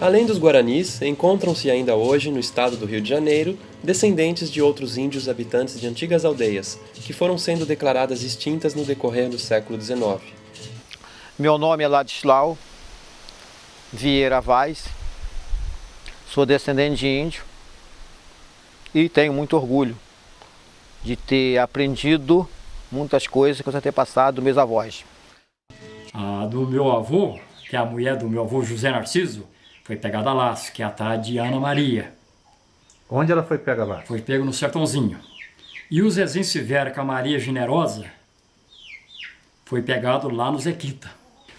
Além dos guaranis, encontram-se ainda hoje, no estado do Rio de Janeiro, descendentes de outros índios habitantes de antigas aldeias, que foram sendo declaradas extintas no decorrer do século XIX. Meu nome é Ladislau Vieira Vaz, sou descendente de índio e tenho muito orgulho de ter aprendido muitas coisas que eu ter passado dos meus avós. A do meu avô, que é a mulher do meu avô José Narciso, foi pegada a laço, que é a tal de Ana Maria. Onde ela foi pega lá? Foi pego no sertãozinho. E o Zezinho Severo, com a Maria Generosa, foi pegado lá no Zequita.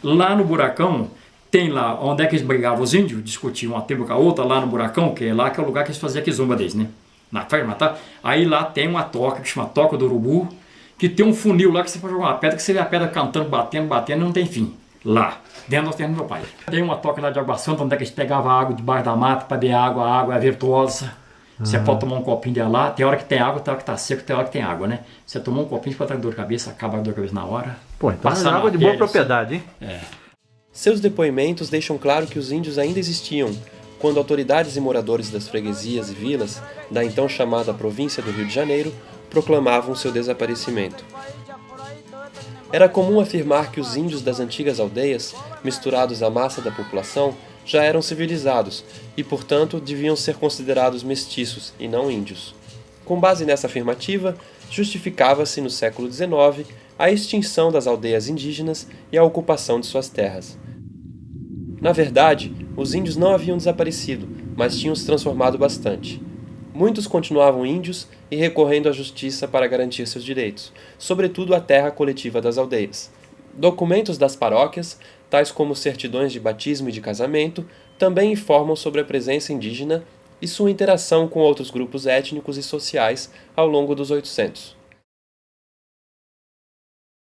Lá no Buracão, tem lá, onde é que eles brigavam os índios, discutiam uma tribo com a outra, lá no Buracão, que é lá que é o lugar que eles faziam a quizumba deles, né? Na ferma, tá? Aí lá tem uma toca, que chama Toca do Urubu, que tem um funil lá que você pode jogar uma pedra, que você vê a pedra cantando, batendo, batendo, e não tem fim. Lá dentro do terreno do meu pai. Tem uma toca lá de água santa, onde é que a gente pegava água debaixo da mata para beber água, a água é virtuosa. Você uhum. pode tomar um copinho de lá, tem hora que tem água, tem hora que tá seco, tem hora que tem água, né? Você tomou um copinho, pode estar dor de cabeça, acaba a dor de cabeça na hora. Pô, então é água de boa propriedade, hein? É. Seus depoimentos deixam claro que os índios ainda existiam, quando autoridades e moradores das freguesias e vilas, da então chamada província do Rio de Janeiro, proclamavam seu desaparecimento. Era comum afirmar que os índios das antigas aldeias, misturados à massa da população, já eram civilizados e, portanto, deviam ser considerados mestiços e não índios. Com base nessa afirmativa, justificava-se no século XIX a extinção das aldeias indígenas e a ocupação de suas terras. Na verdade, os índios não haviam desaparecido, mas tinham se transformado bastante. Muitos continuavam índios e recorrendo à justiça para garantir seus direitos, sobretudo a terra coletiva das aldeias. Documentos das paróquias, tais como certidões de batismo e de casamento, também informam sobre a presença indígena e sua interação com outros grupos étnicos e sociais ao longo dos 800.